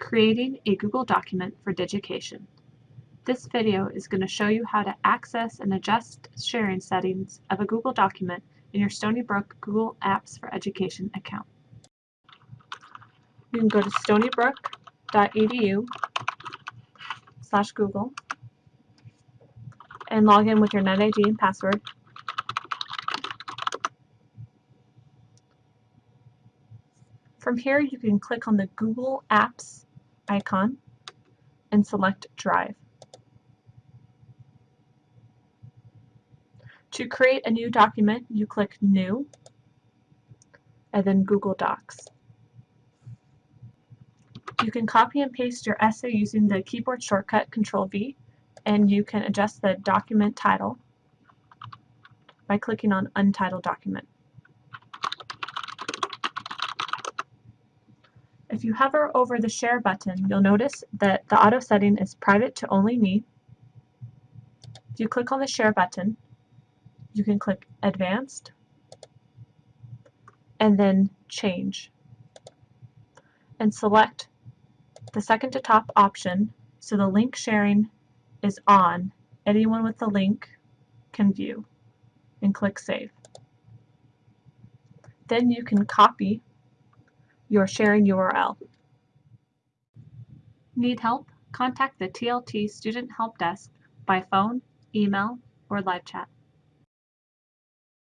Creating a Google document for Digication. This video is going to show you how to access and adjust sharing settings of a Google document in your Stony Brook Google Apps for Education account. You can go to stonybrook.edu slash Google and log in with your NetID and password. From here, you can click on the Google Apps icon and select Drive. To create a new document, you click New and then Google Docs. You can copy and paste your essay using the keyboard shortcut Control V and you can adjust the document title by clicking on Untitled Document. If you hover over the Share button, you'll notice that the auto setting is private to only me. If you click on the Share button, you can click Advanced and then Change and select the second to top option so the link sharing is on. Anyone with the link can view and click Save. Then you can copy your sharing URL. Need help? Contact the TLT Student Help Desk by phone, email, or live chat.